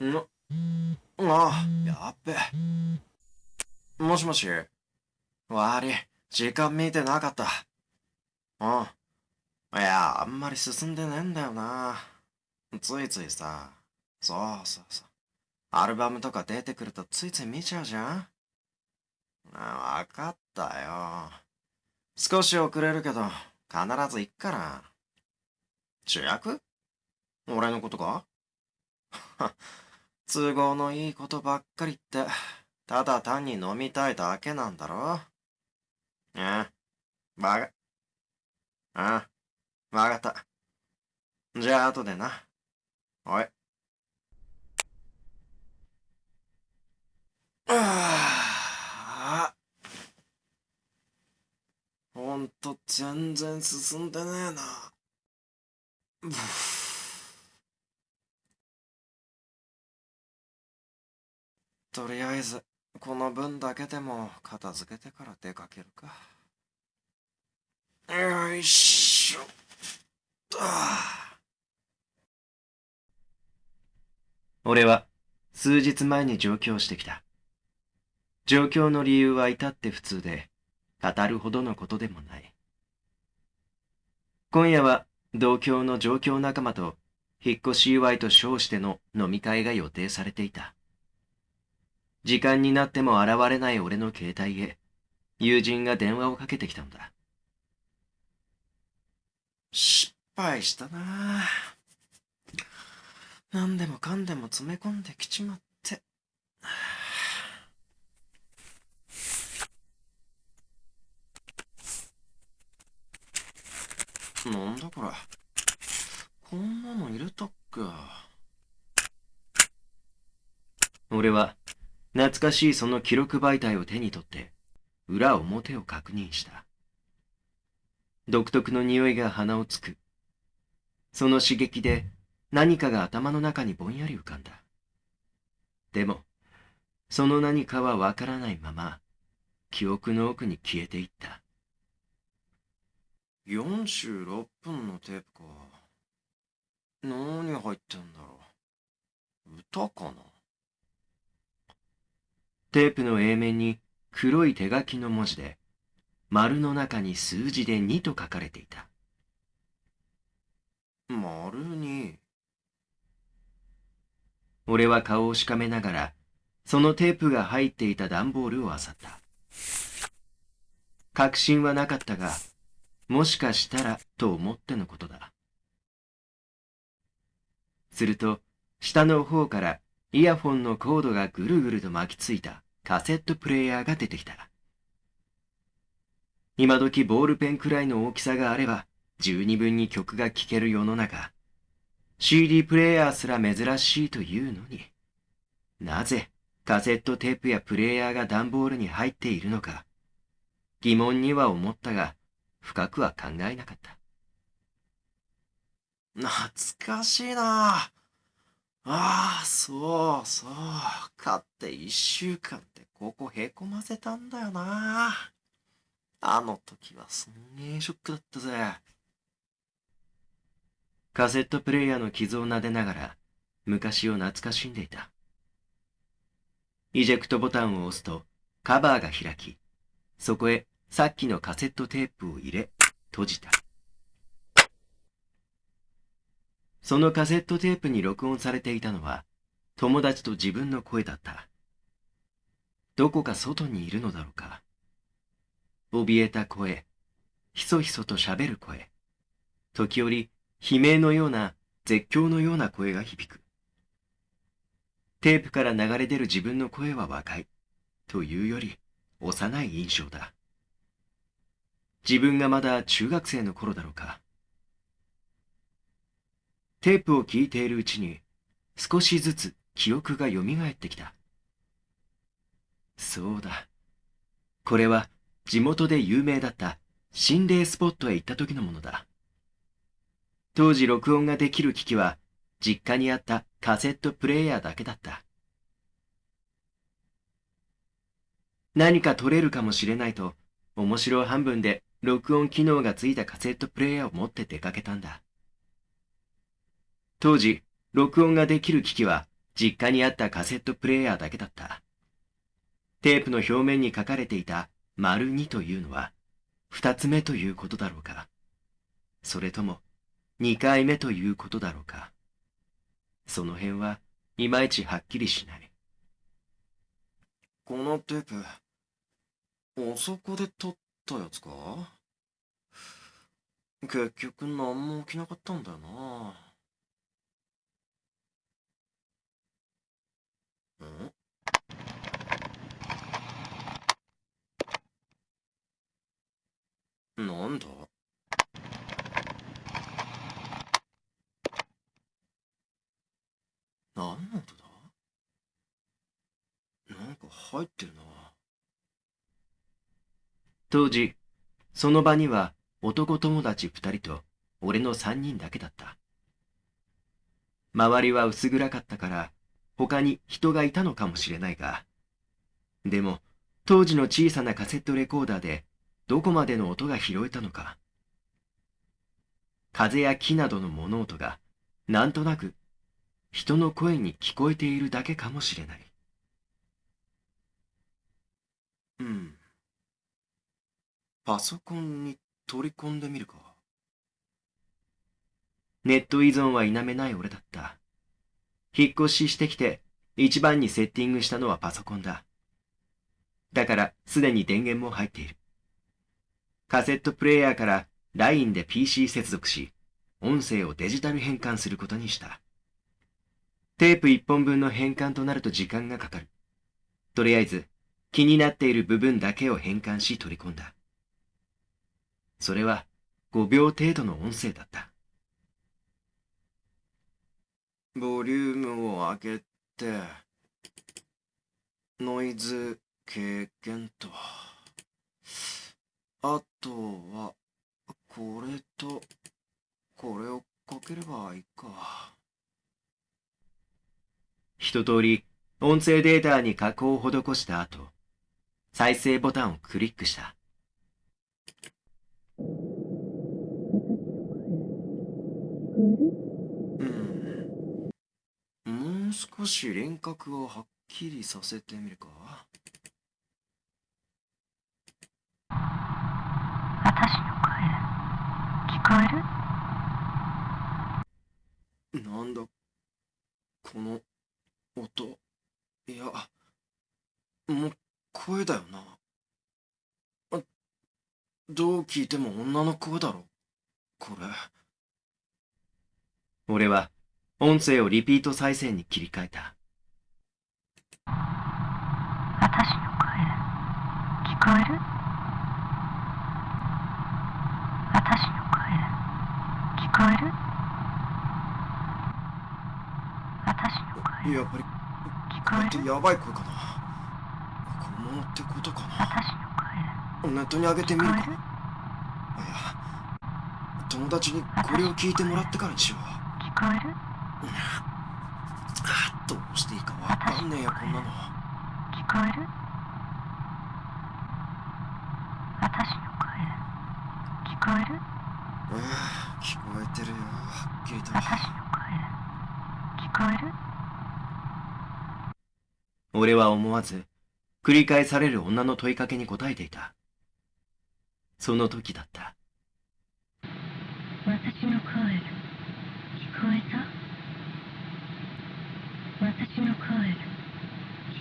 の、ああ、やっべ。もしもし。悪い。時間見てなかった。うん。いや、あんまり進んでねえんだよな。ついついさ。そうそうそう。アルバムとか出てくるとついつい見ちゃうじゃんわかったよ。少し遅れるけど、必ず行くから。主役？俺のことか？都合のいいことばっかりって、ただ単に飲みたいだけなんだろ？え？バカ。ああ、わかった。じゃあ後でな。おい。ああ。ほんと全然進んでねえな。とりあえず、この分だけでも片付けてから出かけるか。よいしょ。俺は数日前に上京してきた。状況の理由は至って普通で、語るほどのことでもない。今夜は同郷の上京仲間と引っ越し祝いと称しての飲み会が予定されていた。時間になっても現れない俺の携帯へ、友人が電話をかけてきたのだ。失敗したなぁ何でもかんでも詰め込んできちまって。なんだこれ。こんなの入れたっけ俺は懐かしいその記録媒体を手に取って、裏表を確認した。独特の匂いが鼻をつく。その刺激で何かが頭の中にぼんやり浮かんだ。でも、その何かはわからないまま、記憶の奥に消えていった。46分のテープか。何入ってんだろう。歌かなテープの A 面に黒い手書きの文字で、丸の中に数字で2と書かれていた。丸2。俺は顔をしかめながら、そのテープが入っていた段ボールを漁った。確信はなかったが、もしかしたらと思ってのことだ。すると、下の方からイヤフォンのコードがぐるぐると巻きついたカセットプレイヤーが出てきた。今時ボールペンくらいの大きさがあれば十二分に曲が聴ける世の中。CD プレイヤーすら珍しいというのに。なぜカセットテープやプレイヤーが段ボールに入っているのか。疑問には思ったが、深くは考えなかった。懐かしいなああ、そうそう。買って一週間ってここへこませたんだよな。あの時はすんげえショックだったぜ。カセットプレイヤーの傷を撫でながら昔を懐かしんでいた。イジェクトボタンを押すとカバーが開き、そこへさっきのカセットテープを入れ、閉じた。そのカセットテープに録音されていたのは、友達と自分の声だった。どこか外にいるのだろうか。怯えた声、ひそひそと喋る声、時折悲鳴のような絶叫のような声が響く。テープから流れ出る自分の声は若い、というより幼い印象だ。自分がまだ中学生の頃だろうか。テープを聞いているうちに少しずつ記憶が蘇ってきた。そうだ。これは地元で有名だった心霊スポットへ行った時のものだ。当時録音ができる機器は実家にあったカセットプレイヤーだけだった。何か撮れるかもしれないと面白半分で録音機能がついたカセットプレイヤーを持って出かけたんだ。当時、録音ができる機器は実家にあったカセットプレイヤーだけだった。テープの表面に書かれていた丸2というのは、二つ目ということだろうか。それとも、二回目ということだろうか。その辺はいまいちはっきりしない。このテープ、あそこで撮ったやつか？結局何も起きなかったんだよな。ん？なんだ？何の音だ？なんか入ってるな。当時、その場には男友達二人と俺の三人だけだった。周りは薄暗かったから他に人がいたのかもしれないが、でも当時の小さなカセットレコーダーでどこまでの音が拾えたのか。風や木などの物音がなんとなく人の声に聞こえているだけかもしれない。うん。パソコンに取り込んでみるか？ネット依存は否めない俺だった。引っ越ししてきて一番にセッティングしたのはパソコンだ。だからすでに電源も入っている。カセットプレイヤーから LINE で PC 接続し、音声をデジタル変換することにした。テープ1本分の変換となると時間がかかる。とりあえず、気になっている部分だけを変換し取り込んだ。それは5秒程度の音声だった。ボリュームを上げて、ノイズ経験と、あとは、これと、これをかければいいか。一通り音声データに加工を施した後、再生ボタンをクリックした。少し輪郭をはっきりさせてみるか。私の声聞こえる？なんだこの音。いやもう声だよな。どう聞いても女の声だろこれ俺は音声をリピート再生に切り替えた。私の声、聞こえる？私の声、聞こえる？私の声。やっぱり、聞こえる？やばい声かな。本物ってことかな。私の声。ネットに上げてみるか。いや、友達にこれを聞いてもらってからにしよう。聞こえるどうしていいかわかんねえよこんなの。聞こえる？私の声。聞こえる？ああ聞こえてるよはっきりと私の声。聞こえる？俺は思わず繰り返される女の問いかけに答えていた。その時だった。私の声聞こえた私の声聞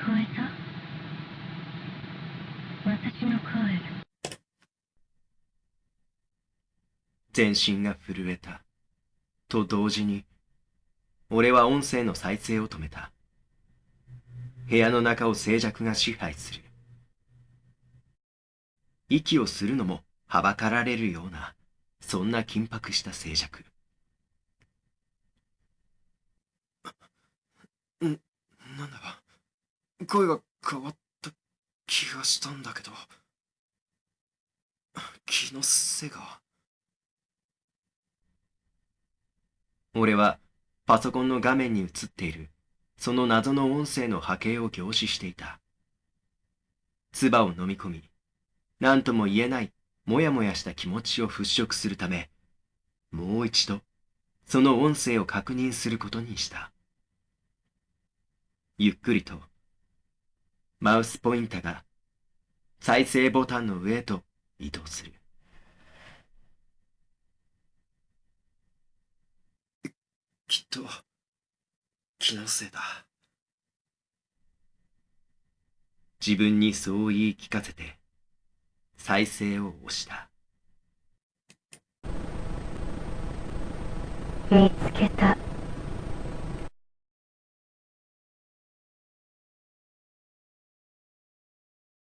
こえた私の声全身が震えた。と同時に俺は音声の再生を止めた。部屋の中を静寂が支配する。息をするのもはばかられるようなそんな緊迫した静寂。ん、なんだか声が変わった。気がしたんだけど。気のせいが。俺はパソコンの画面に映っているその謎の音声の波形を凝視していた。唾を飲み込み、何とも言えないもやもやした気持ちを払拭するため、もう一度その音声を確認することにした。ゆっくりと、マウスポインターが再生ボタンの上へと移動する。きっと、気のせいだ。自分にそう言い聞かせて、再生を押した。見つけた